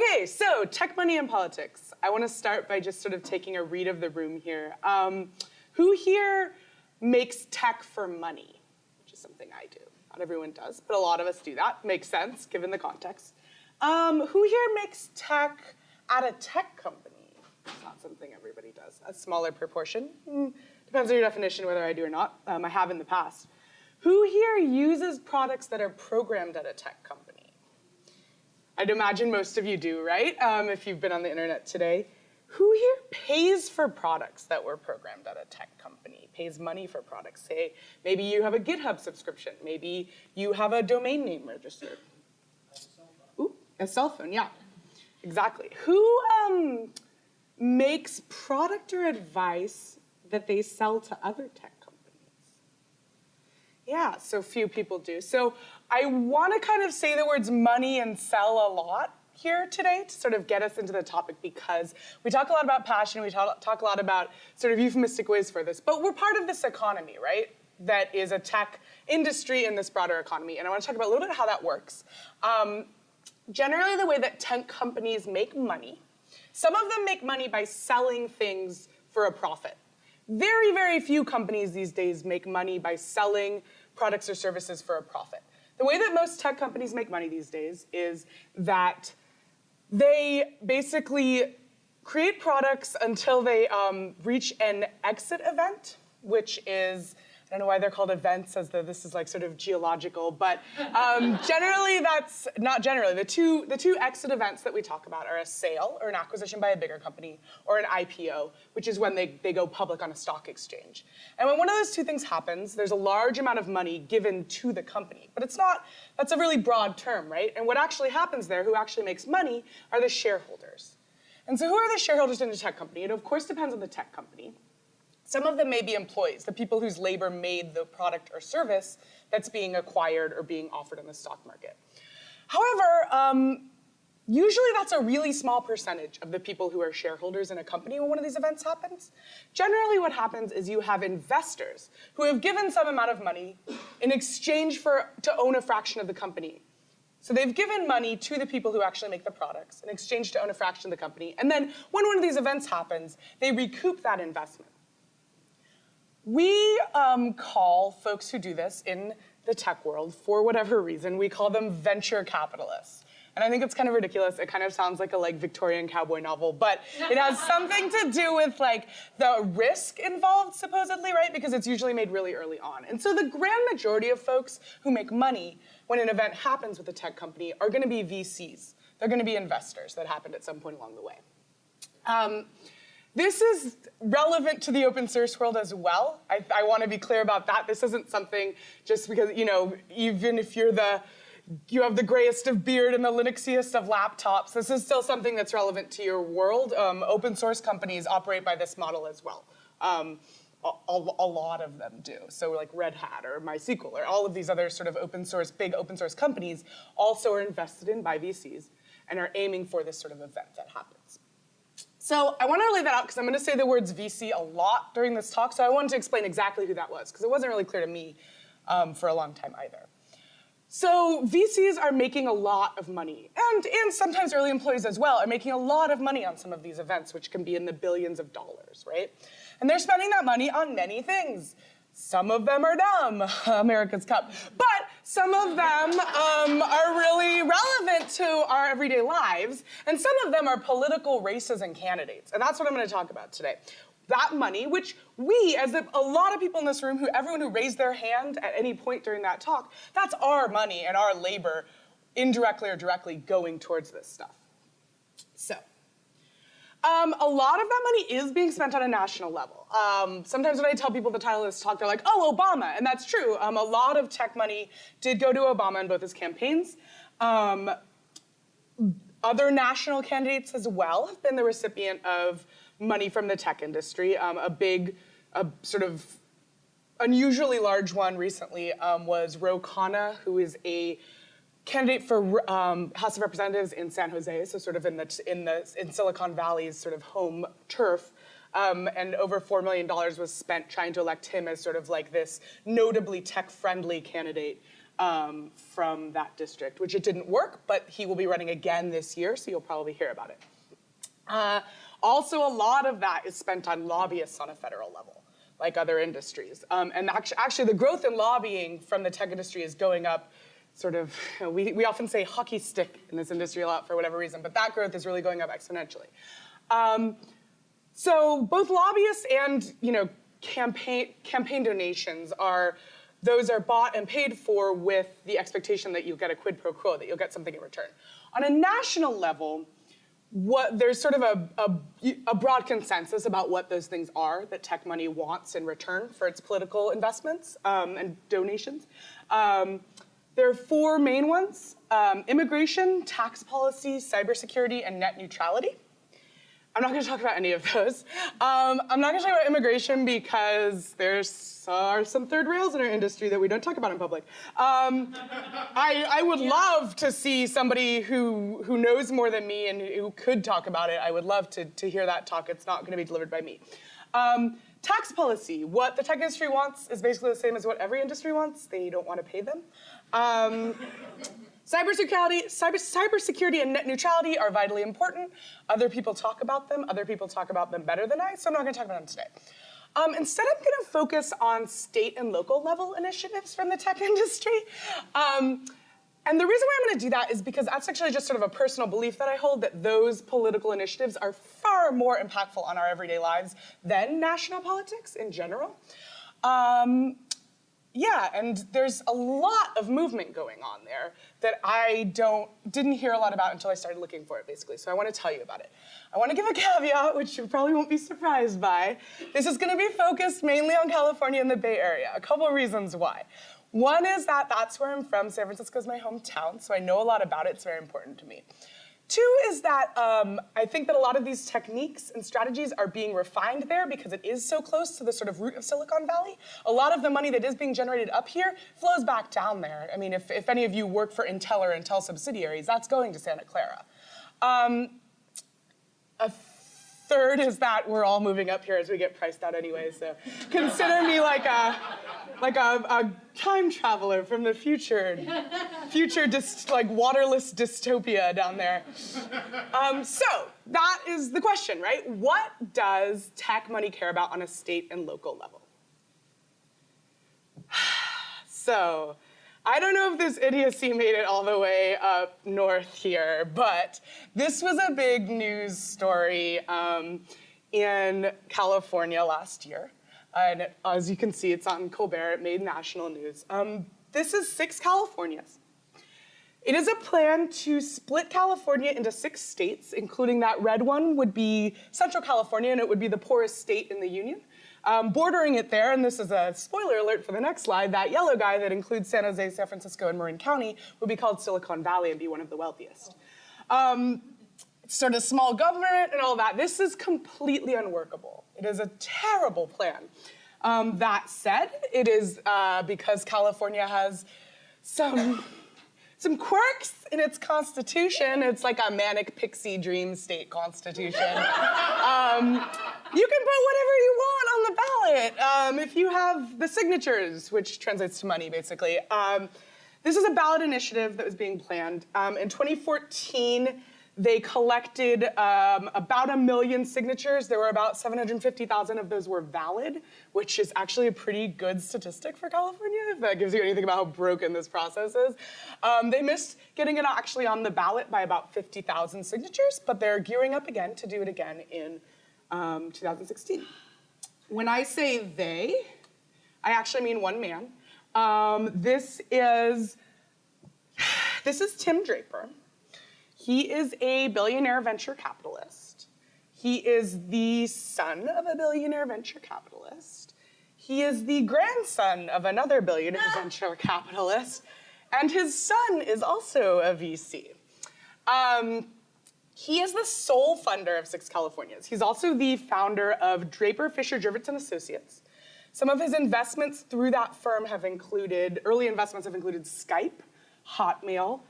Okay, so tech money and politics. I want to start by just sort of taking a read of the room here. Um, who here makes tech for money? Which is something I do. Not everyone does, but a lot of us do that. Makes sense given the context. Um, who here makes tech at a tech company? It's not something everybody does. A smaller proportion. Mm, depends on your definition whether I do or not. Um, I have in the past. Who here uses products that are programmed at a tech company? I'd imagine most of you do, right? Um, if you've been on the internet today. Who here pays for products that were programmed at a tech company, pays money for products? Say, maybe you have a GitHub subscription. Maybe you have a domain name registered. Ooh, a cell phone, yeah. Exactly. Who um, makes product or advice that they sell to other tech companies? yeah, so few people do. So I want to kind of say the words money and sell a lot here today to sort of get us into the topic because we talk a lot about passion, we talk, talk a lot about sort of euphemistic ways for this, but we're part of this economy, right? That is a tech industry in this broader economy. And I want to talk about a little bit how that works. Um, generally, the way that tech companies make money, some of them make money by selling things for a profit. Very, very few companies these days make money by selling products or services for a profit. The way that most tech companies make money these days is that they basically create products until they um, reach an exit event, which is I don't know why they're called events as though this is like sort of geological, but um, generally that's, not generally, the two, the two exit events that we talk about are a sale or an acquisition by a bigger company or an IPO, which is when they, they go public on a stock exchange. And when one of those two things happens, there's a large amount of money given to the company. But it's not, that's a really broad term, right? And what actually happens there, who actually makes money, are the shareholders. And so who are the shareholders in a tech company? It of course depends on the tech company. Some of them may be employees, the people whose labor made the product or service that's being acquired or being offered in the stock market. However, um, usually that's a really small percentage of the people who are shareholders in a company when one of these events happens. Generally what happens is you have investors who have given some amount of money in exchange for to own a fraction of the company. So they've given money to the people who actually make the products in exchange to own a fraction of the company. And then when one of these events happens, they recoup that investment. We um, call folks who do this in the tech world, for whatever reason, we call them venture capitalists. And I think it's kind of ridiculous. It kind of sounds like a like Victorian cowboy novel, but it has something to do with like the risk involved, supposedly, right? Because it's usually made really early on. And so the grand majority of folks who make money when an event happens with a tech company are gonna be VCs. They're gonna be investors that happened at some point along the way. Um, this is relevant to the open source world as well. I, I want to be clear about that. This isn't something just because, you know, even if you're the, you have the grayest of beard and the Linuxiest of laptops, this is still something that's relevant to your world. Um, open source companies operate by this model as well. Um, a, a, lot of them do. So like Red Hat or MySQL or all of these other sort of open source, big open source companies also are invested in by VCs and are aiming for this sort of event that happens. So I want to lay that out because I'm going to say the words VC a lot during this talk, so I wanted to explain exactly who that was because it wasn't really clear to me um, for a long time either. So VCs are making a lot of money, and, and sometimes early employees as well are making a lot of money on some of these events, which can be in the billions of dollars, right? And they're spending that money on many things. Some of them are dumb, America's Cup. But some of them um, are really relevant to our everyday lives, and some of them are political races and candidates. And that's what I'm gonna talk about today. That money, which we, as a, a lot of people in this room, who everyone who raised their hand at any point during that talk, that's our money and our labor, indirectly or directly, going towards this stuff. So, um, a lot of that money is being spent on a national level. Um, sometimes when I tell people the title of this talk, they're like, oh, Obama, and that's true. Um, a lot of tech money did go to Obama in both his campaigns. Um, other national candidates as well have been the recipient of money from the tech industry. Um, a big, a sort of unusually large one recently um, was Ro Khanna, who is a candidate for um, House of Representatives in San Jose, so sort of in the in the in Silicon Valley's sort of home turf. Um, and over $4 million was spent trying to elect him as sort of like this notably tech-friendly candidate um, from that district, which it didn't work, but he will be running again this year, so you'll probably hear about it. Uh, also, a lot of that is spent on lobbyists on a federal level, like other industries. Um, and actually, actually, the growth in lobbying from the tech industry is going up sort of, we, we often say hockey stick in this industry a lot for whatever reason, but that growth is really going up exponentially. Um, so both lobbyists and you know campaign campaign donations are those are bought and paid for with the expectation that you'll get a quid pro quo, that you'll get something in return. On a national level, what there's sort of a, a, a, broad consensus about what those things are that tech money wants in return for its political investments um, and donations. Um, there are four main ones, um, immigration, tax policy, cybersecurity, and net neutrality. I'm not going to talk about any of those. Um, I'm not going to talk about immigration because there's are some third rails in our industry that we don't talk about in public. Um, I, I, would love to see somebody who, who knows more than me and who could talk about it. I would love to, to hear that talk. It's not going to be delivered by me. Um, tax policy. What the tech industry wants is basically the same as what every industry wants. They don't want to pay them. Um, Cybersecurity, cyber, cybersecurity and net neutrality are vitally important. Other people talk about them. Other people talk about them better than I, so I'm not going to talk about them today. Um, instead, I'm going to focus on state and local level initiatives from the tech industry. Um, and the reason why I'm going to do that is because that's actually just sort of a personal belief that I hold that those political initiatives are far more impactful on our everyday lives than national politics in general. Um, yeah, and there's a lot of movement going on there that I don't didn't hear a lot about until I started looking for it, basically. So I want to tell you about it. I want to give a caveat, which you probably won't be surprised by. This is going to be focused mainly on California and the Bay Area. A couple reasons why. One is that that's where I'm from. San Francisco is my hometown, so I know a lot about it. It's very important to me. Two is that um, I think that a lot of these techniques and strategies are being refined there because it is so close to the sort of root of Silicon Valley. A lot of the money that is being generated up here flows back down there. I mean, if, if any of you work for Intel or Intel subsidiaries, that's going to Santa Clara. Um, a third is that we're all moving up here as we get priced out anyway, so consider me like a like a, a time traveler from the future, future just like waterless dystopia down there. Um, so that is the question, right? What does tech money care about on a state and local level? so I don't know if this idiocy made it all the way up north here, but this was a big news story um, in California last year. And as you can see, it's on Colbert. It made national news. Um, this is six Californias. It is a plan to split California into six states, including that red one would be Central California, and it would be the poorest state in the Union. Um, bordering it there, and this is a spoiler alert for the next slide, that yellow guy that includes San Jose, San Francisco, and Marin County would be called Silicon Valley and be one of the wealthiest. Um, sort of small government and all that. This is completely unworkable. It is a terrible plan. Um, that said, it is uh, because California has some, some quirks in its constitution. It's like a manic pixie dream state constitution. um, you can put whatever you want on the ballot um, if you have the signatures, which translates to money, basically. Um, this is a ballot initiative that was being planned. Um, in 2014, they collected um, about a million signatures. There were about 750,000 of those were valid, which is actually a pretty good statistic for California, if that gives you anything about how broken this process is. Um, they missed getting it actually on the ballot by about 50,000 signatures, but they're gearing up again to do it again in um, 2016. When I say they, I actually mean one man. Um, this is this is Tim Draper. He is a billionaire venture capitalist. He is the son of a billionaire venture capitalist. He is the grandson of another billionaire venture capitalist. And his son is also a VC. Um, he is the sole funder of Six Californias. He's also the founder of Draper Fisher Jurvetson Associates. Some of his investments through that firm have included, early investments have included Skype, Hotmail,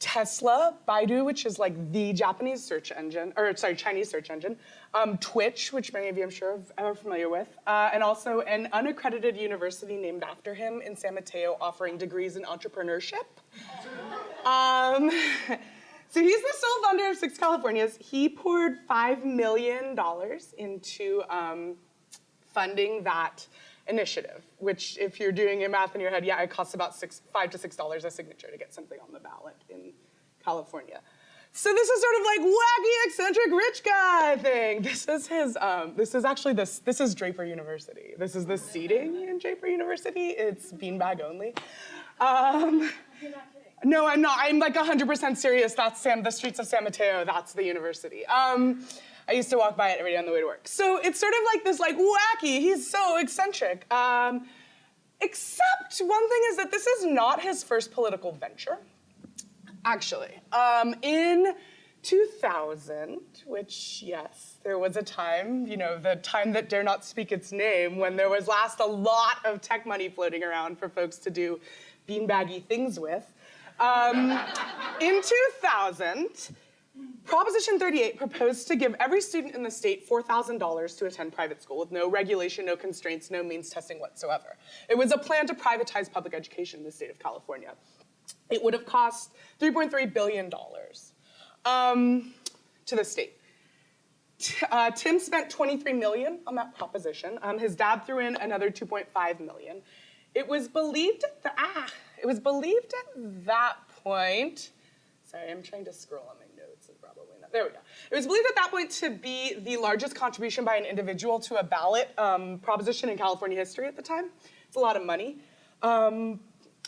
Tesla, Baidu, which is like the Japanese search engine, or sorry, Chinese search engine, um, Twitch, which many of you I'm sure are familiar with, uh, and also an unaccredited university named after him in San Mateo offering degrees in entrepreneurship. Um, so he's the sole founder of Six Californias. He poured $5 million into um, funding that initiative, which if you're doing your math in your head, yeah, it costs about six, five to six dollars a signature to get something on the ballot in California. So this is sort of like wacky, eccentric rich guy thing. This is his, um, this is actually this, this is Draper University. This is the seating in Draper University. It's beanbag only. Um, no, I'm not. I'm like 100% serious. That's Sam, the streets of San Mateo. That's the university. Um, I used to walk by it every day on the way to work. So it's sort of like this like wacky, he's so eccentric. Um, except one thing is that this is not his first political venture, actually. Um, in 2000, which yes, there was a time, you know, the time that dare not speak its name, when there was last a lot of tech money floating around for folks to do beanbaggy things with. Um, in 2000, Proposition 38 proposed to give every student in the state $4,000 to attend private school with no regulation, no constraints, no means testing whatsoever. It was a plan to privatize public education in the state of California. It would have cost $3.3 billion um, to the state. Uh, Tim spent 23 million on that proposition. Um, his dad threw in another 2.5 million. It was believed at ah, it was believed at that point. Sorry, I'm trying to scroll on my notes and probably not. There we go. It was believed at that point to be the largest contribution by an individual to a ballot um, proposition in California history at the time. It's a lot of money. Um,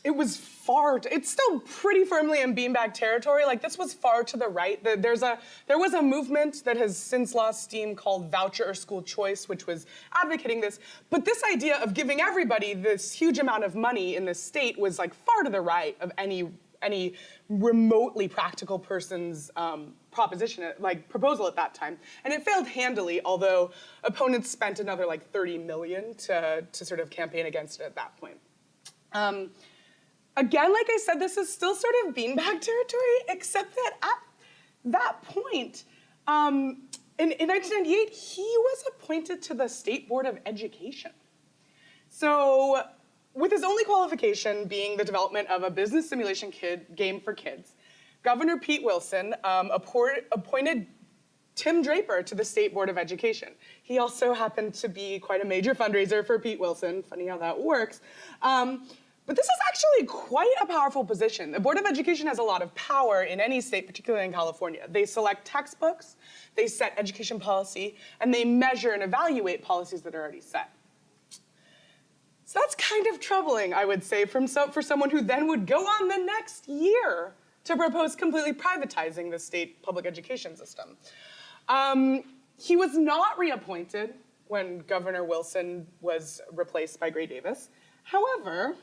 it was far, it's still pretty firmly in beanbag territory. Like this was far to the right. There's a, there was a movement that has since lost steam called voucher or school choice, which was advocating this. But this idea of giving everybody this huge amount of money in the state was like far to the right of any, any remotely practical person's um, proposition, like proposal at that time. And it failed handily, although opponents spent another like 30 million to, to sort of campaign against it at that point. Um, Again, like I said, this is still sort of beanbag territory, except that at that point, um, in, in 1998, he was appointed to the State Board of Education. So with his only qualification being the development of a business simulation kid, game for kids, Governor Pete Wilson um, appointed Tim Draper to the State Board of Education. He also happened to be quite a major fundraiser for Pete Wilson, funny how that works. Um, but this is actually quite a powerful position. The Board of Education has a lot of power in any state, particularly in California. They select textbooks, they set education policy, and they measure and evaluate policies that are already set. So that's kind of troubling, I would say, from so, for someone who then would go on the next year to propose completely privatizing the state public education system. Um, he was not reappointed when Governor Wilson was replaced by Gray Davis. However,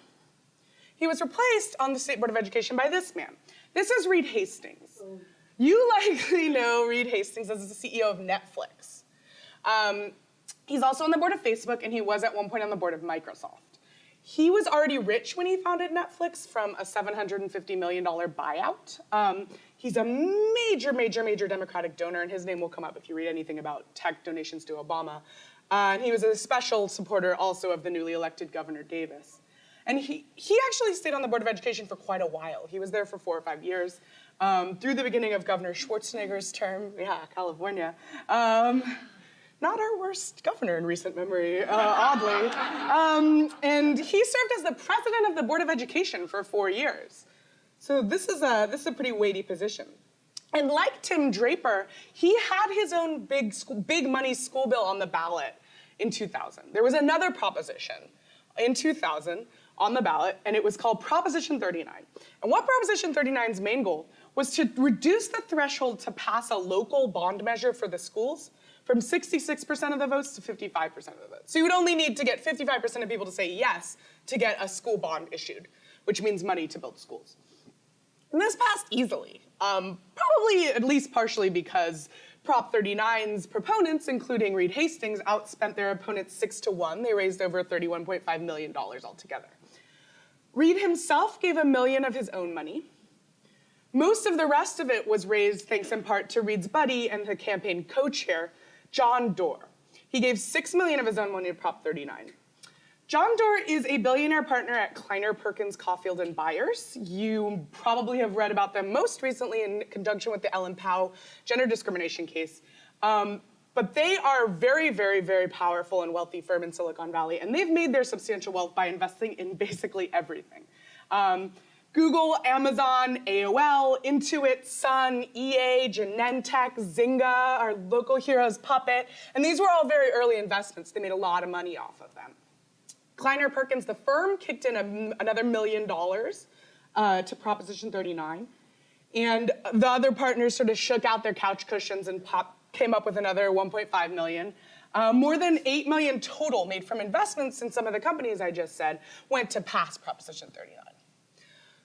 he was replaced on the State Board of Education by this man. This is Reed Hastings. You likely know Reed Hastings as the CEO of Netflix. Um, he's also on the board of Facebook, and he was at one point on the board of Microsoft. He was already rich when he founded Netflix from a $750 million buyout. Um, he's a major, major, major Democratic donor, and his name will come up if you read anything about tech donations to Obama. Uh, and he was a special supporter also of the newly elected Governor Davis. And he, he actually stayed on the Board of Education for quite a while. He was there for four or five years, um, through the beginning of Governor Schwarzenegger's term. Yeah, California. Um, not our worst governor in recent memory, uh, oddly. Um, and he served as the president of the Board of Education for four years. So this is a, this is a pretty weighty position. And like Tim Draper, he had his own big, school, big money school bill on the ballot in 2000. There was another proposition in 2000 on the ballot, and it was called Proposition 39. And what Proposition 39's main goal was to reduce the threshold to pass a local bond measure for the schools from 66% of the votes to 55% of the votes. So you would only need to get 55% of people to say yes to get a school bond issued, which means money to build schools. And this passed easily, um, probably at least partially because Prop 39's proponents, including Reed Hastings, outspent their opponents six to one. They raised over $31.5 million altogether. Reed himself gave a million of his own money. Most of the rest of it was raised thanks in part to Reed's buddy and the campaign co-chair, John Doerr. He gave six million of his own money to Prop 39. John Doerr is a billionaire partner at Kleiner Perkins Caufield and Byers. You probably have read about them most recently in conjunction with the Ellen Pao gender discrimination case. Um, but they are very, very, very powerful and wealthy firm in Silicon Valley, and they've made their substantial wealth by investing in basically everything. Um, Google, Amazon, AOL, Intuit, Sun, EA, Genentech, Zynga, our local heroes, Puppet, and these were all very early investments. They made a lot of money off of them. Kleiner Perkins, the firm, kicked in a, another million dollars uh, to Proposition 39. And the other partners sort of shook out their couch cushions and pop, came up with another 1.5 million. Uh, more than 8 million total made from investments in some of the companies I just said went to pass Proposition 39.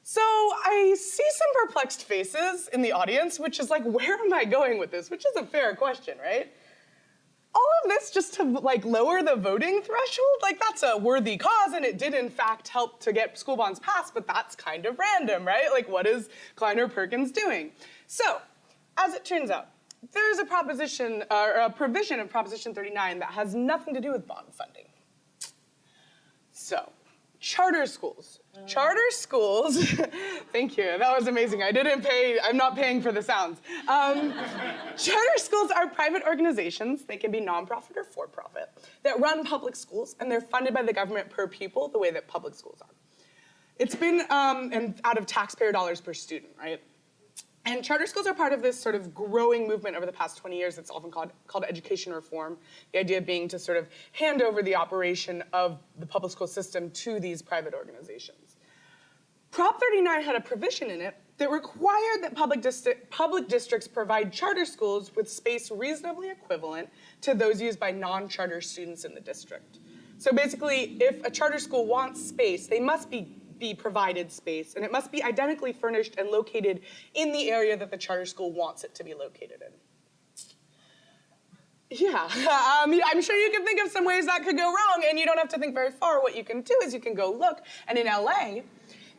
So I see some perplexed faces in the audience, which is like, where am I going with this? Which is a fair question, right? all of this just to like lower the voting threshold, like that's a worthy cause and it did in fact help to get school bonds passed, but that's kind of random, right? Like what is Kleiner Perkins doing? So, as it turns out, there's a proposition, uh, or a provision of Proposition 39 that has nothing to do with bond funding. So, charter schools. Charter schools, thank you, that was amazing. I didn't pay, I'm not paying for the sounds. Um, charter schools are private organizations, they can be nonprofit or for-profit, that run public schools, and they're funded by the government per pupil the way that public schools are. It's been, um, and out of taxpayer dollars per student, right? And charter schools are part of this sort of growing movement over the past 20 years that's often called, called education reform. The idea being to sort of hand over the operation of the public school system to these private organizations. Prop 39 had a provision in it that required that public, public districts provide charter schools with space reasonably equivalent to those used by non-charter students in the district. So basically, if a charter school wants space, they must be be provided space, and it must be identically furnished and located in the area that the charter school wants it to be located in. Yeah, um, I'm sure you can think of some ways that could go wrong, and you don't have to think very far. What you can do is you can go look, and in LA,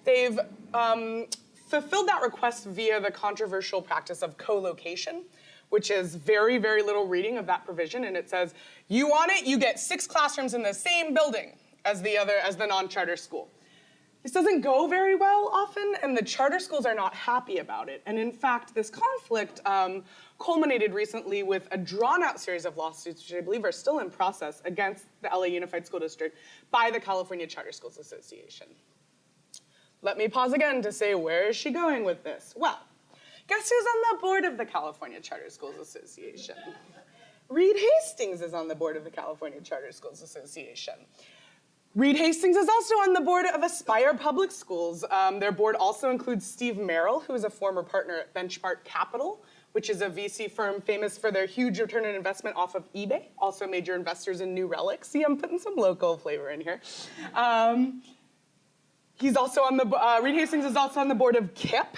they've um, fulfilled that request via the controversial practice of co-location, which is very, very little reading of that provision, and it says, you want it, you get six classrooms in the same building as the other, as the non-charter school. This doesn't go very well often, and the charter schools are not happy about it. And in fact, this conflict um, culminated recently with a drawn-out series of lawsuits, which I believe are still in process, against the LA Unified School District by the California Charter Schools Association. Let me pause again to say, where is she going with this? Well, guess who's on the board of the California Charter Schools Association? Reed Hastings is on the board of the California Charter Schools Association. Reed Hastings is also on the board of Aspire Public Schools. Um, their board also includes Steve Merrill, who is a former partner at Benchmark Capital, which is a VC firm famous for their huge return on investment off of eBay, also major investors in New Relic. See, I'm putting some local flavor in here. Um, he's also on the, uh, Reed Hastings is also on the board of KIPP,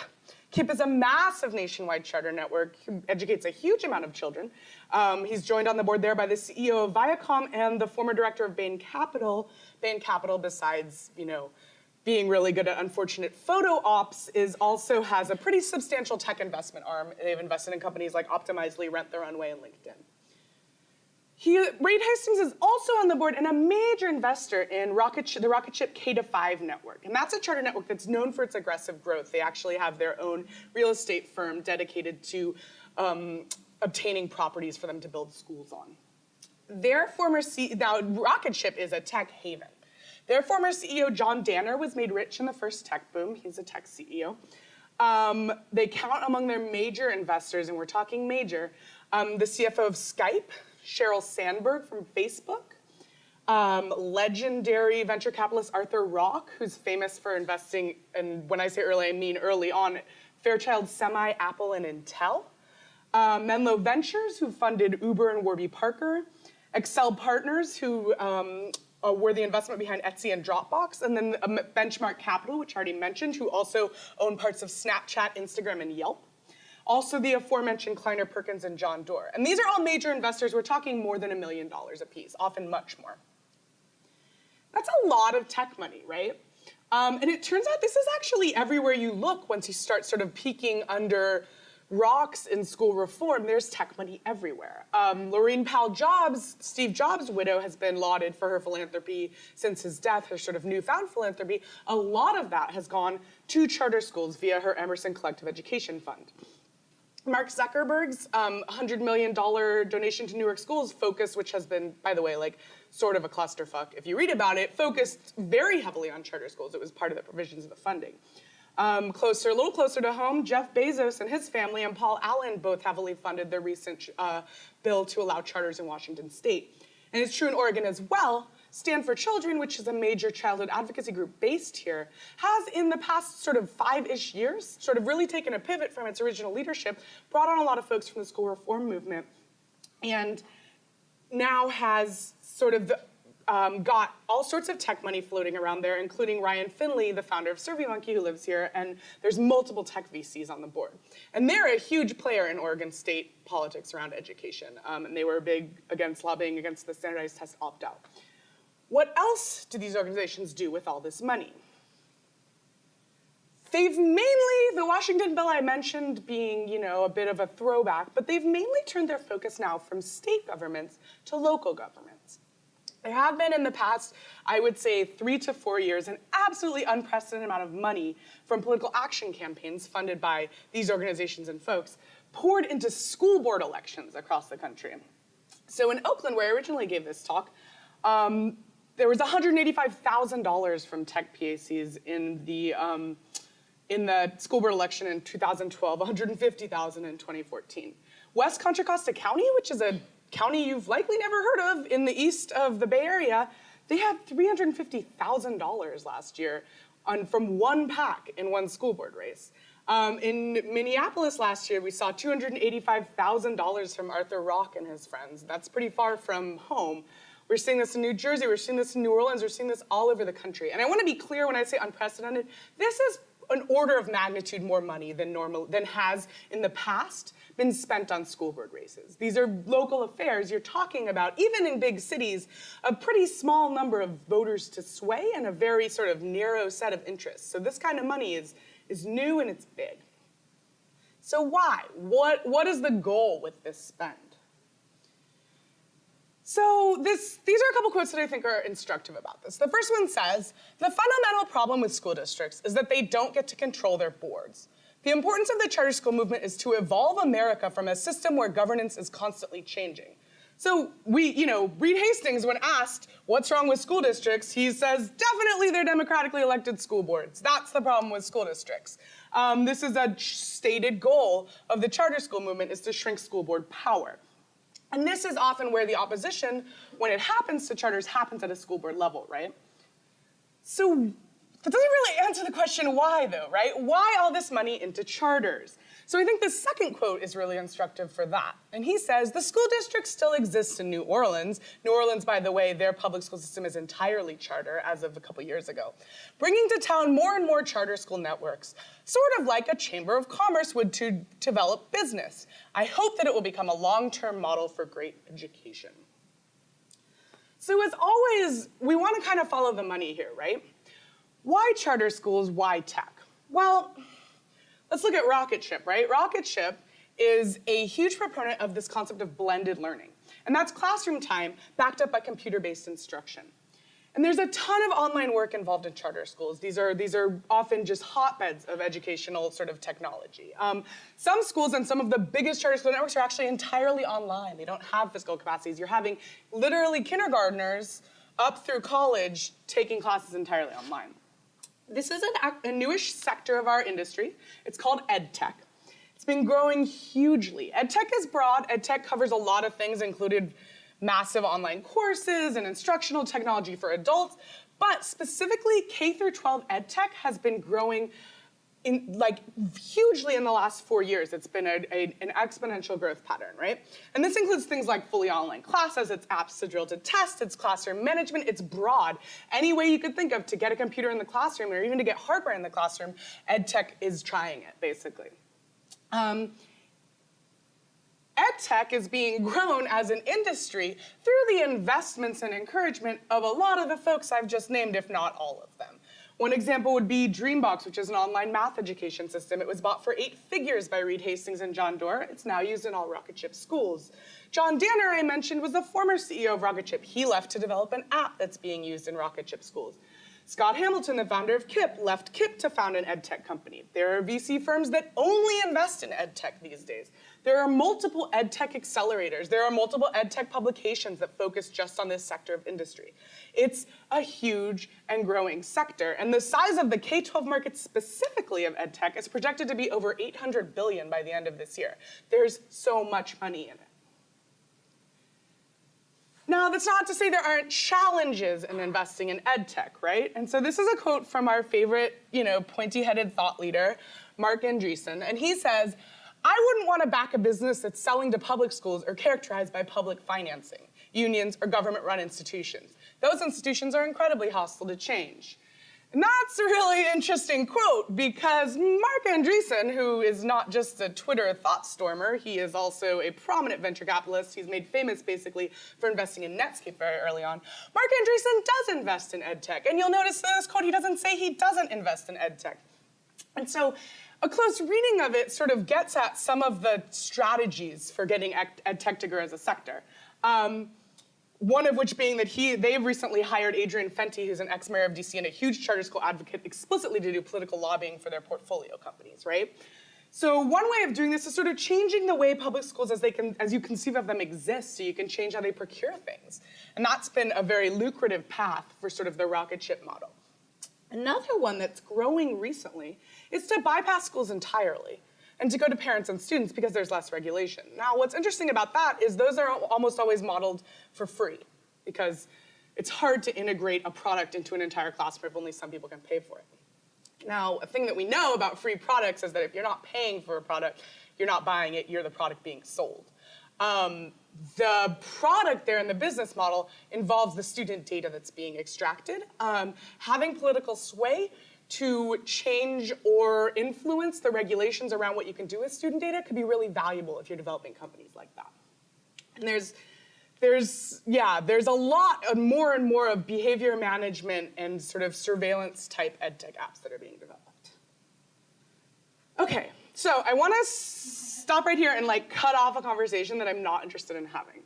KIPP is a massive nationwide charter network, educates a huge amount of children. Um, he's joined on the board there by the CEO of Viacom and the former director of Bain Capital. Bain Capital, besides, you know, being really good at unfortunate photo ops, is also has a pretty substantial tech investment arm. They've invested in companies like Optimizely, Rent the Runway, and LinkedIn. He, Reed Hastings is also on the board and a major investor in rocket the Rocketship K-5 network. And that's a charter network that's known for its aggressive growth. They actually have their own real estate firm dedicated to um, obtaining properties for them to build schools on. Their former CEO, now Rocketship is a tech haven. Their former CEO, John Danner, was made rich in the first tech boom. He's a tech CEO. Um, they count among their major investors, and we're talking major, um, the CFO of Skype, Sheryl Sandberg from Facebook, um, legendary venture capitalist Arthur Rock, who's famous for investing, and when I say early, I mean early on, Fairchild Semi, Apple, and Intel. Uh, Menlo Ventures, who funded Uber and Warby Parker. Accel Partners, who um, uh, were the investment behind Etsy and Dropbox. And then um, Benchmark Capital, which I already mentioned, who also own parts of Snapchat, Instagram, and Yelp also the aforementioned Kleiner Perkins and John Doerr. And these are all major investors. We're talking more than a million dollars apiece, often much more. That's a lot of tech money, right? Um, and it turns out this is actually everywhere you look once you start sort of peeking under rocks in school reform, there's tech money everywhere. Um, Laurene Powell Jobs, Steve Jobs' widow, has been lauded for her philanthropy since his death, her sort of newfound philanthropy. A lot of that has gone to charter schools via her Emerson Collective Education Fund. Mark Zuckerberg's um, $100 million donation to New York schools focus, which has been, by the way, like sort of a clusterfuck if you read about it, focused very heavily on charter schools. It was part of the provisions of the funding. Um, closer, a little closer to home, Jeff Bezos and his family and Paul Allen both heavily funded the recent uh, bill to allow charters in Washington state. And it's true in Oregon as well. Stand for Children, which is a major childhood advocacy group based here, has in the past sort of five-ish years sort of really taken a pivot from its original leadership, brought on a lot of folks from the school reform movement, and now has sort of the um, got all sorts of tech money floating around there, including Ryan Finley, the founder of SurveyMonkey, who lives here, and there's multiple tech VCs on the board. And they're a huge player in Oregon state politics around education, um, and they were big against lobbying against the standardized test opt-out. What else do these organizations do with all this money? They've mainly, the Washington bill I mentioned being, you know, a bit of a throwback, but they've mainly turned their focus now from state governments to local governments. There have been in the past, I would say, three to four years, an absolutely unprecedented amount of money from political action campaigns funded by these organizations and folks poured into school board elections across the country. So in Oakland, where I originally gave this talk, um, there was $185,000 from tech PACs in the um, in the school board election in 2012, 150,000 in 2014. West Contra Costa County, which is a county you've likely never heard of in the east of the Bay Area, they had $350,000 last year on, from one PAC in one school board race. Um, in Minneapolis last year, we saw $285,000 from Arthur Rock and his friends. That's pretty far from home. We're seeing this in New Jersey, we're seeing this in New Orleans, we're seeing this all over the country. And I wanna be clear when I say unprecedented, this is an order of magnitude more money than normal than has in the past been spent on school board races. These are local affairs. You're talking about, even in big cities, a pretty small number of voters to sway and a very sort of narrow set of interests. So this kind of money is, is new and it's big. So why? What, what is the goal with this spend? So this, these are a couple quotes that I think are instructive about this. The first one says, the fundamental problem with school districts is that they don't get to control their boards. The importance of the charter school movement is to evolve America from a system where governance is constantly changing. So we, you know, Reed Hastings, when asked what's wrong with school districts, he says, definitely they're democratically elected school boards. That's the problem with school districts. Um, this is a stated goal of the charter school movement is to shrink school board power. And this is often where the opposition, when it happens to charters, happens at a school board level, right? So that doesn't really answer the question why, though, right? Why all this money into charters? So I think the second quote is really instructive for that. And he says, the school district still exists in New Orleans. New Orleans, by the way, their public school system is entirely charter as of a couple years ago, bringing to town more and more charter school networks, sort of like a chamber of commerce would to develop business. I hope that it will become a long-term model for great education. So as always, we want to kind of follow the money here, right? Why charter schools, why tech? Well, Let's look at Rocket Rocketship, right? Rocket Rocketship is a huge proponent of this concept of blended learning. And that's classroom time backed up by computer-based instruction. And there's a ton of online work involved in charter schools. These are, these are often just hotbeds of educational sort of technology. Um, some schools and some of the biggest charter school networks are actually entirely online. They don't have physical capacities. You're having literally kindergartners up through college taking classes entirely online. This is an, a newish sector of our industry. It's called EdTech. It's been growing hugely. EdTech is broad. EdTech covers a lot of things, included massive online courses and instructional technology for adults, but specifically K through 12 EdTech has been growing in like hugely in the last four years, it's been a, a, an exponential growth pattern, right? And this includes things like fully online classes, it's apps to drill to test, it's classroom management, it's broad. Any way you could think of to get a computer in the classroom or even to get hardware in the classroom, EdTech is trying it, basically. Um, EdTech is being grown as an industry through the investments and encouragement of a lot of the folks I've just named, if not all of them. One example would be Dreambox, which is an online math education system. It was bought for eight figures by Reed Hastings and John Doerr. It's now used in all Rocketship schools. John Danner, I mentioned, was the former CEO of Rocketship. He left to develop an app that's being used in Rocketship schools. Scott Hamilton, the founder of KIPP, left KIPP to found an ed tech company. There are VC firms that only invest in ed tech these days. There are multiple ed tech accelerators. There are multiple ed tech publications that focus just on this sector of industry. It's a huge and growing sector, and the size of the K-12 market specifically of ed tech is projected to be over 800 billion by the end of this year. There's so much money in it. Now, that's not to say there aren't challenges in investing in ed tech, right? And so this is a quote from our favorite, you know, pointy-headed thought leader, Marc Andreessen, and he says, I wouldn't want to back a business that's selling to public schools or characterized by public financing, unions, or government-run institutions. Those institutions are incredibly hostile to change. And that's a really interesting quote because Marc Andreessen, who is not just a Twitter thought stormer, he is also a prominent venture capitalist. He's made famous basically for investing in Netscape very early on. Marc Andreessen does invest in edtech. And you'll notice in this quote, he doesn't say he doesn't invest in edtech. And so a close reading of it sort of gets at some of the strategies for getting edtech to grow as a sector. Um, one of which being that he, they've recently hired Adrian Fenty, who's an ex-mayor of DC and a huge charter school advocate, explicitly to do political lobbying for their portfolio companies, right? So one way of doing this is sort of changing the way public schools as they can, as you conceive of them exist, so you can change how they procure things. And that's been a very lucrative path for sort of the rocket ship model. Another one that's growing recently is to bypass schools entirely and to go to parents and students because there's less regulation. Now, what's interesting about that is those are almost always modeled for free because it's hard to integrate a product into an entire classroom if only some people can pay for it. Now, a thing that we know about free products is that if you're not paying for a product, you're not buying it, you're the product being sold. Um, the product there in the business model involves the student data that's being extracted. Um, having political sway to change or influence the regulations around what you can do with student data could be really valuable if you're developing companies like that. And there's, there's, yeah, there's a lot of more and more of behavior management and sort of surveillance type edtech apps that are being developed. Okay, so I wanna stop right here and like cut off a conversation that I'm not interested in having.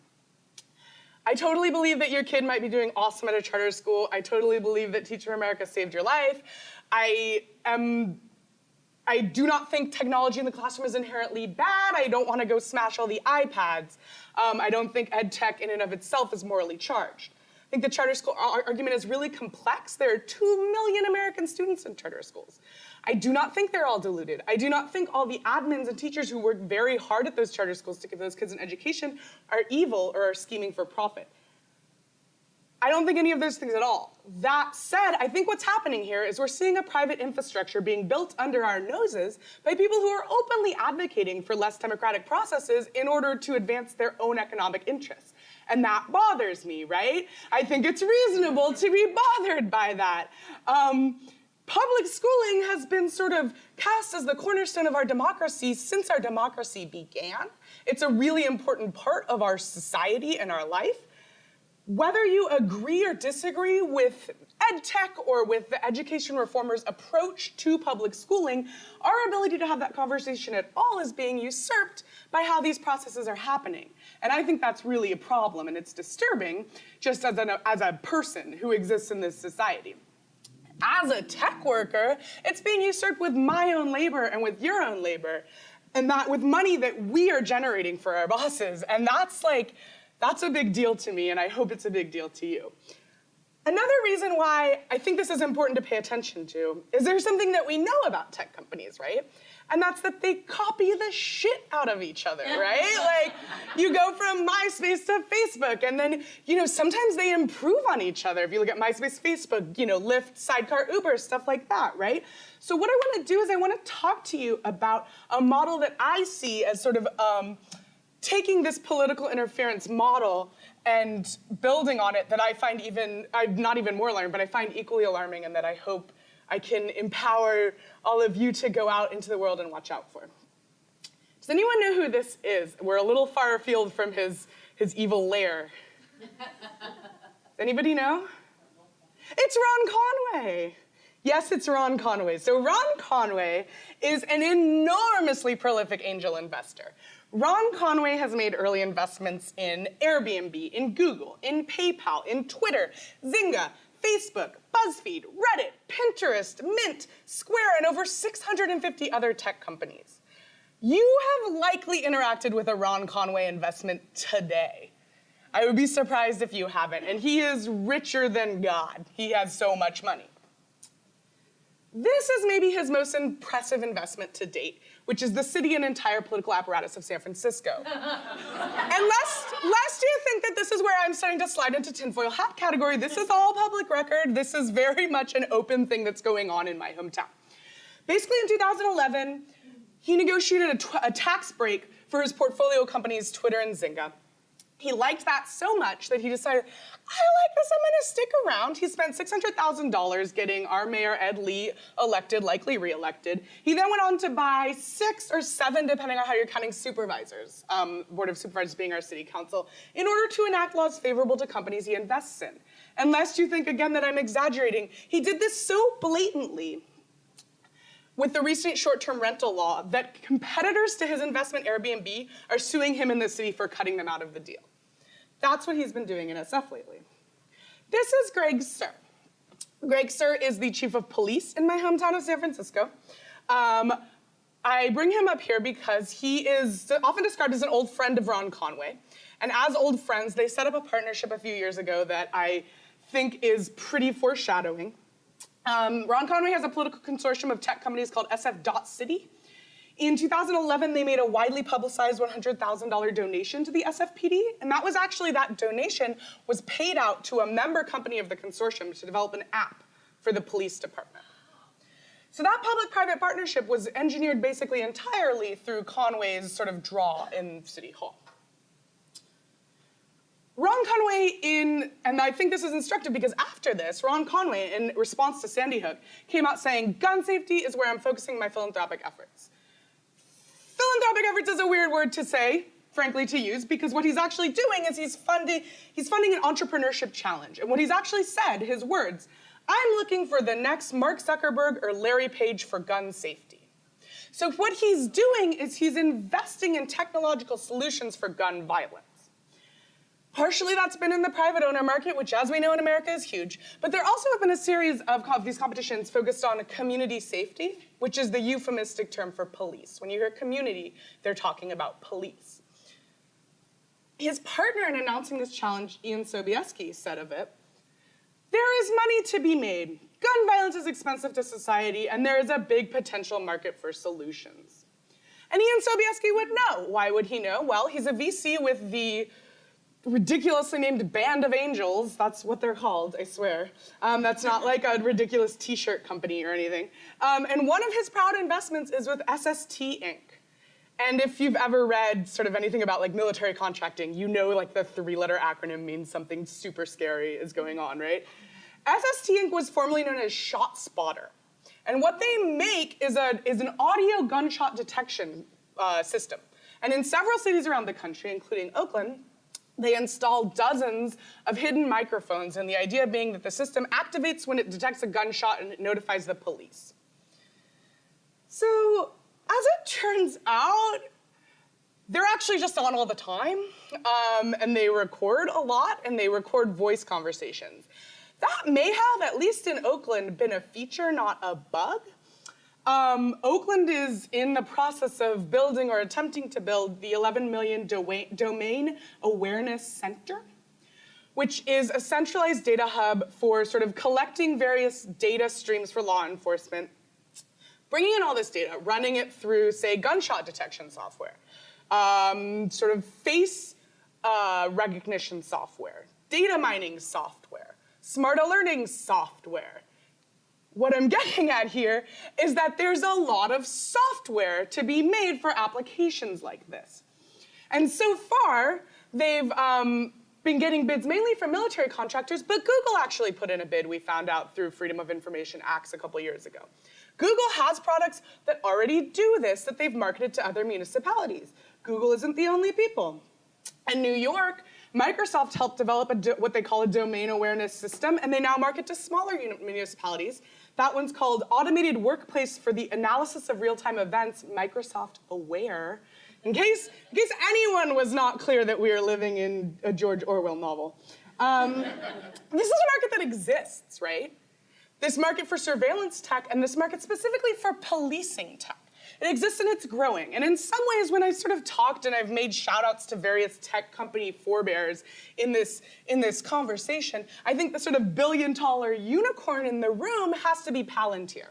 I totally believe that your kid might be doing awesome at a charter school. I totally believe that Teacher America saved your life. I am I do not think technology in the classroom is inherently bad. I don't want to go smash all the iPads. Um, I don't think ed tech in and of itself is morally charged. I think the charter school argument is really complex. There are two million American students in charter schools. I do not think they're all deluded. I do not think all the admins and teachers who work very hard at those charter schools to give those kids an education are evil or are scheming for profit. I don't think any of those things at all. That said, I think what's happening here is we're seeing a private infrastructure being built under our noses by people who are openly advocating for less democratic processes in order to advance their own economic interests. And that bothers me, right? I think it's reasonable to be bothered by that. Um, public schooling has been sort of cast as the cornerstone of our democracy since our democracy began. It's a really important part of our society and our life whether you agree or disagree with ed tech or with the education reformers' approach to public schooling, our ability to have that conversation at all is being usurped by how these processes are happening. And I think that's really a problem, and it's disturbing just as, an, as a person who exists in this society. As a tech worker, it's being usurped with my own labor and with your own labor, and that with money that we are generating for our bosses. And that's like, that's a big deal to me, and I hope it's a big deal to you. Another reason why I think this is important to pay attention to is there's something that we know about tech companies, right? And that's that they copy the shit out of each other, right? like, you go from MySpace to Facebook, and then, you know, sometimes they improve on each other. If you look at MySpace, Facebook, you know, Lyft, Sidecar, Uber, stuff like that, right? So what I wanna do is I wanna talk to you about a model that I see as sort of, um, taking this political interference model and building on it that I find even, I'm not even more alarming, but I find equally alarming and that I hope I can empower all of you to go out into the world and watch out for. Does anyone know who this is? We're a little far afield from his, his evil lair. Anybody know? It's Ron Conway. Yes, it's Ron Conway. So Ron Conway is an enormously prolific angel investor. Ron Conway has made early investments in Airbnb, in Google, in PayPal, in Twitter, Zynga, Facebook, BuzzFeed, Reddit, Pinterest, Mint, Square, and over 650 other tech companies. You have likely interacted with a Ron Conway investment today. I would be surprised if you haven't, and he is richer than God. He has so much money. This is maybe his most impressive investment to date, which is the city and entire political apparatus of San Francisco. and lest, lest you think that this is where I'm starting to slide into tinfoil hat category, this is all public record. This is very much an open thing that's going on in my hometown. Basically, in 2011, he negotiated a, a tax break for his portfolio companies, Twitter and Zynga. He liked that so much that he decided, I like this, I'm gonna stick around. He spent $600,000 getting our mayor, Ed Lee, elected, likely reelected. He then went on to buy six or seven, depending on how you're counting, supervisors, um, Board of Supervisors being our city council, in order to enact laws favorable to companies he invests in. And lest you think again that I'm exaggerating, he did this so blatantly with the recent short-term rental law that competitors to his investment Airbnb are suing him in the city for cutting them out of the deal. That's what he's been doing in SF lately. This is Greg Suhr. Greg Suhr is the chief of police in my hometown of San Francisco. Um, I bring him up here because he is often described as an old friend of Ron Conway. And as old friends, they set up a partnership a few years ago that I think is pretty foreshadowing. Um, Ron Conway has a political consortium of tech companies called SF Dot City. In 2011, they made a widely publicized $100,000 donation to the SFPD, and that was actually, that donation was paid out to a member company of the consortium to develop an app for the police department. So that public-private partnership was engineered basically entirely through Conway's sort of draw in City Hall. Ron Conway in, and I think this is instructive because after this, Ron Conway, in response to Sandy Hook, came out saying, gun safety is where I'm focusing my philanthropic efforts. Philanthropic efforts is a weird word to say, frankly, to use, because what he's actually doing is he's funding, he's funding an entrepreneurship challenge. And what he's actually said, his words, I'm looking for the next Mark Zuckerberg or Larry Page for gun safety. So what he's doing is he's investing in technological solutions for gun violence. Partially that's been in the private owner market, which as we know in America is huge. But there also have been a series of these competitions focused on community safety, which is the euphemistic term for police. When you hear community, they're talking about police. His partner in announcing this challenge, Ian Sobieski, said of it, there is money to be made. Gun violence is expensive to society, and there is a big potential market for solutions. And Ian Sobieski would know. Why would he know? Well, he's a VC with the ridiculously named Band of Angels. That's what they're called, I swear. Um, that's not like a ridiculous t-shirt company or anything. Um, and one of his proud investments is with SST Inc. And if you've ever read sort of anything about like military contracting, you know like the three-letter acronym means something super scary is going on, right? SST Inc. was formerly known as ShotSpotter. And what they make is, a, is an audio gunshot detection uh, system. And in several cities around the country, including Oakland, they install dozens of hidden microphones, and the idea being that the system activates when it detects a gunshot and it notifies the police. So, as it turns out, they're actually just on all the time, um, and they record a lot, and they record voice conversations. That may have, at least in Oakland, been a feature, not a bug. Um, Oakland is in the process of building or attempting to build the 11 million do domain awareness center, which is a centralized data hub for sort of collecting various data streams for law enforcement, bringing in all this data, running it through, say, gunshot detection software, um, sort of face uh, recognition software, data mining software, smart alerting software, what I'm getting at here is that there's a lot of software to be made for applications like this. And so far, they've um, been getting bids mainly from military contractors, but Google actually put in a bid we found out through Freedom of Information Acts a couple years ago. Google has products that already do this that they've marketed to other municipalities. Google isn't the only people. In New York, Microsoft helped develop what they call a domain awareness system, and they now market to smaller municipalities That one's called Automated Workplace for the Analysis of Real-Time Events, Microsoft Aware. In case, in case anyone was not clear that we are living in a George Orwell novel. Um, this is a market that exists, right? This market for surveillance tech and this market specifically for policing tech. It exists and it's growing. And in some ways, when I sort of talked and I've made shout outs to various tech company forebears in this, in this conversation, I think the sort of billion dollar unicorn in the room has to be Palantir.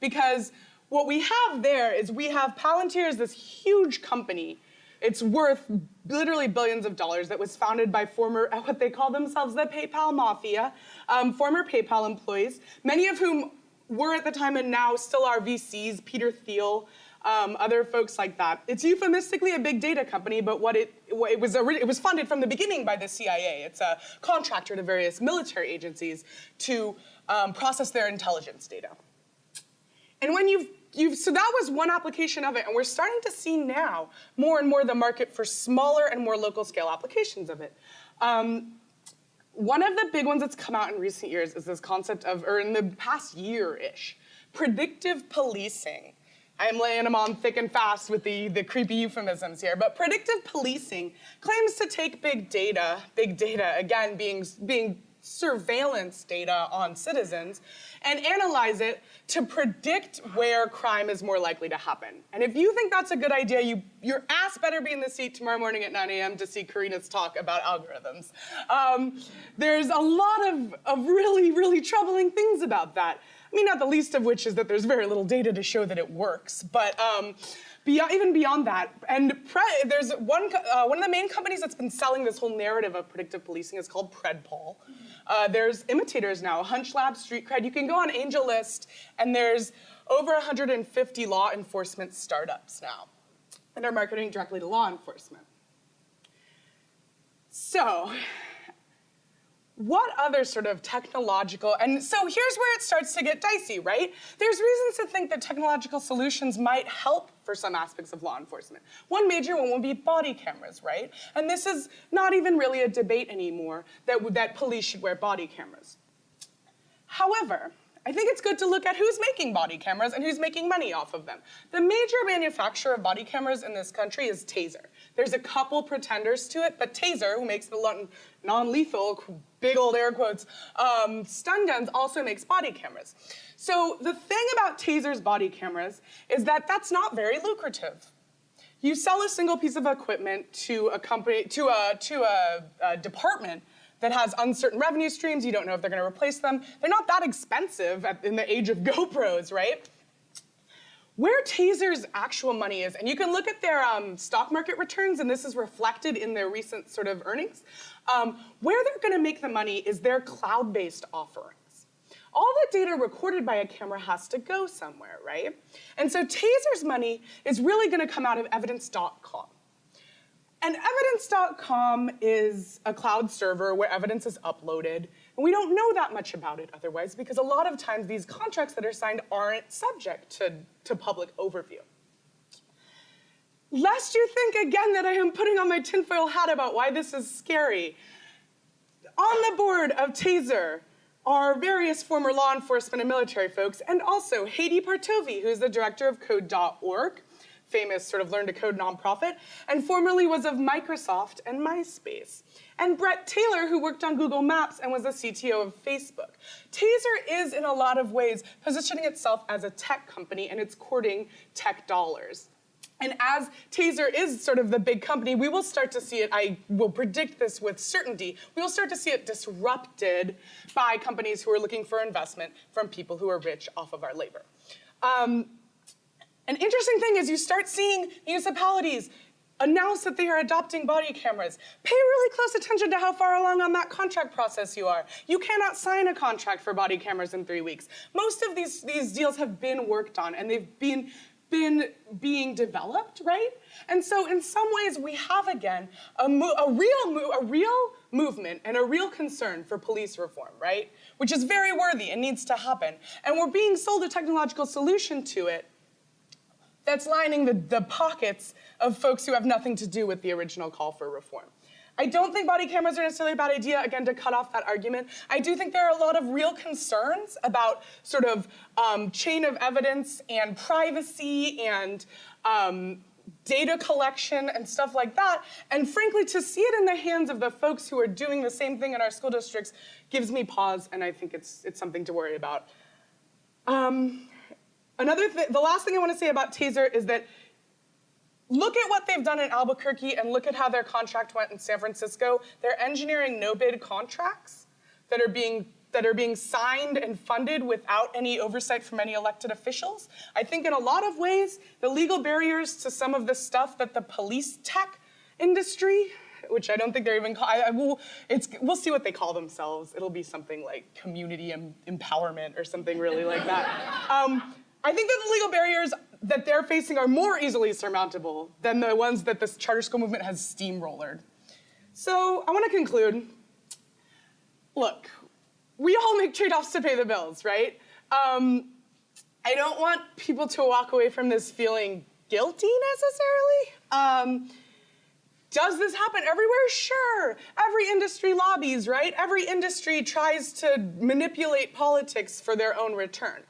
Because what we have there is we have Palantir is this huge company. It's worth literally billions of dollars that was founded by former, what they call themselves, the PayPal Mafia, um, former PayPal employees, many of whom were at the time and now still are VCs, Peter Thiel, um, other folks like that. It's euphemistically a big data company, but what it, it, was it was funded from the beginning by the CIA. It's a contractor to various military agencies to um, process their intelligence data. And when you've, you've, so that was one application of it, and we're starting to see now more and more the market for smaller and more local scale applications of it. Um, one of the big ones that's come out in recent years is this concept of, or in the past year-ish, predictive policing. I'm laying them on thick and fast with the, the creepy euphemisms here, but predictive policing claims to take big data, big data, again, being, being surveillance data on citizens, and analyze it to predict where crime is more likely to happen. And if you think that's a good idea, you, your ass better be in the seat tomorrow morning at 9 a.m. to see Karina's talk about algorithms. Um, there's a lot of, of really, really troubling things about that. I mean, not the least of which is that there's very little data to show that it works. But um, beyond, even beyond that, and there's one, uh, one of the main companies that's been selling this whole narrative of predictive policing is called Predpol. Uh, there's imitators now, Hunch HunchLab, StreetCred. You can go on AngelList, and there's over 150 law enforcement startups now and are marketing directly to law enforcement. So, what other sort of technological, and so here's where it starts to get dicey, right? There's reasons to think that technological solutions might help for some aspects of law enforcement. One major one would be body cameras, right? And this is not even really a debate anymore that, that police should wear body cameras. However, I think it's good to look at who's making body cameras and who's making money off of them. The major manufacturer of body cameras in this country is Taser. There's a couple pretenders to it, but Taser, who makes the non-lethal, big old air quotes, um, stun guns, also makes body cameras. So the thing about Taser's body cameras is that that's not very lucrative. You sell a single piece of equipment to a company, to a, to a, a department that has uncertain revenue streams. You don't know if they're going to replace them. They're not that expensive at, in the age of GoPros, right? Where Taser's actual money is, and you can look at their um, stock market returns, and this is reflected in their recent sort of earnings, um, where they're going to make the money is their cloud-based offerings. All the data recorded by a camera has to go somewhere, right? And so Taser's money is really going to come out of evidence.com. And evidence.com is a cloud server where evidence is uploaded. And we don't know that much about it otherwise because a lot of times these contracts that are signed aren't subject to, to public overview. Lest you think again that I am putting on my tinfoil hat about why this is scary, on the board of TASER are various former law enforcement and military folks, and also Hadi Partovi, who's the director of Code.org, famous sort of learn to code nonprofit, and formerly was of Microsoft and MySpace. And Bret Taylor, who worked on Google Maps and was the CTO of Facebook. Taser is, in a lot of ways, positioning itself as a tech company and it's courting tech dollars. And as Taser is sort of the big company, we will start to see it, I will predict this with certainty, we will start to see it disrupted by companies who are looking for investment from people who are rich off of our labor. Um, an interesting thing is you start seeing municipalities announce that they are adopting body cameras. Pay really close attention to how far along on that contract process you are. You cannot sign a contract for body cameras in three weeks. Most of these, these deals have been worked on and they've been, been being developed, right? And so in some ways we have again a, a real, a real movement and a real concern for police reform, right? Which is very worthy and needs to happen. And we're being sold a technological solution to it that's lining the, the pockets of folks who have nothing to do with the original call for reform. I don't think body cameras are necessarily a bad idea, again, to cut off that argument. I do think there are a lot of real concerns about sort of um, chain of evidence and privacy and um, data collection and stuff like that. And frankly, to see it in the hands of the folks who are doing the same thing in our school districts gives me pause, and I think it's, it's something to worry about. Um, another the last thing I want to say about Taser is that look at what they've done in Albuquerque and look at how their contract went in San Francisco. They're engineering no-bid contracts that are being that are being signed and funded without any oversight from any elected officials. I think in a lot of ways, the legal barriers to some of the stuff that the police tech industry, which I don't think they're even I, I will, it's, we'll see what they call themselves. It'll be something like community em empowerment or something really like that. Um, I think that the legal barriers that they're facing are more easily surmountable than the ones that this charter school movement has steamrollered. So I want to conclude. Look, we all make trade-offs to pay the bills, right? Um, I don't want people to walk away from this feeling guilty necessarily. Um, does this happen everywhere? Sure. Every industry lobbies, right? Every industry tries to manipulate politics for their own return.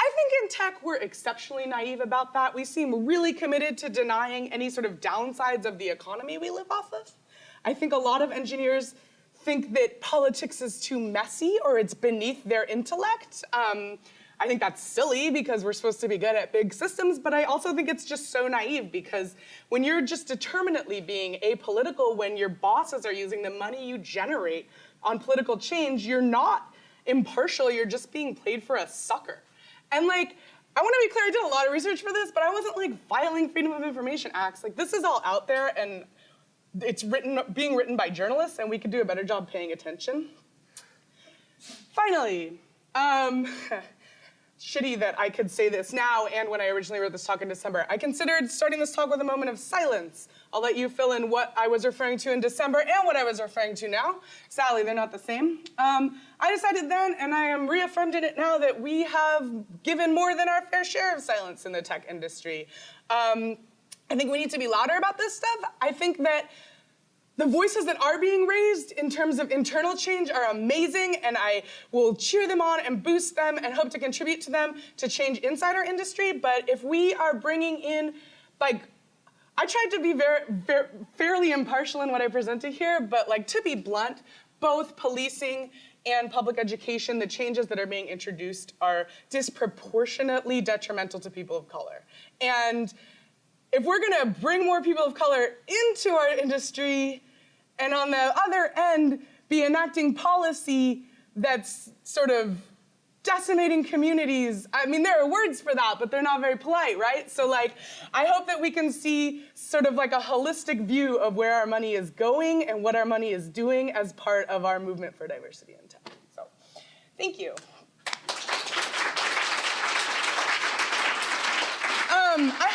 I think in tech, we're exceptionally naive about that. We seem really committed to denying any sort of downsides of the economy we live off of. I think a lot of engineers think that politics is too messy or it's beneath their intellect. Um, I think that's silly because we're supposed to be good at big systems, but I also think it's just so naive because when you're just determinately being apolitical, when your bosses are using the money you generate on political change, you're not impartial, you're just being played for a sucker. And like, I want to be clear, I did a lot of research for this, but I wasn't like filing Freedom of Information Acts. Like this is all out there and it's written, being written by journalists and we could do a better job paying attention. Finally, um, shitty that I could say this now and when I originally wrote this talk in December. I considered starting this talk with a moment of silence. I'll let you fill in what I was referring to in December and what I was referring to now. Sally, they're not the same. Um, I decided then, and I am reaffirmed in it now, that we have given more than our fair share of silence in the tech industry. Um, I think we need to be louder about this stuff. I think that the voices that are being raised in terms of internal change are amazing, and I will cheer them on and boost them and hope to contribute to them to change inside our industry. But if we are bringing in, like, I tried to be very, very fairly impartial in what I presented here, but like to be blunt, both policing and public education, the changes that are being introduced are disproportionately detrimental to people of color. And if we're gonna bring more people of color into our industry, and on the other end, be enacting policy that's sort of decimating communities. I mean, there are words for that, but they're not very polite, right? So like, I hope that we can see sort of like a holistic view of where our money is going and what our money is doing as part of our movement for diversity in tech. So, thank you. Um, I